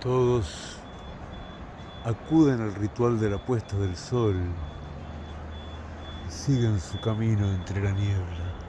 Todos acuden al ritual de la puesta del sol y siguen su camino entre la niebla.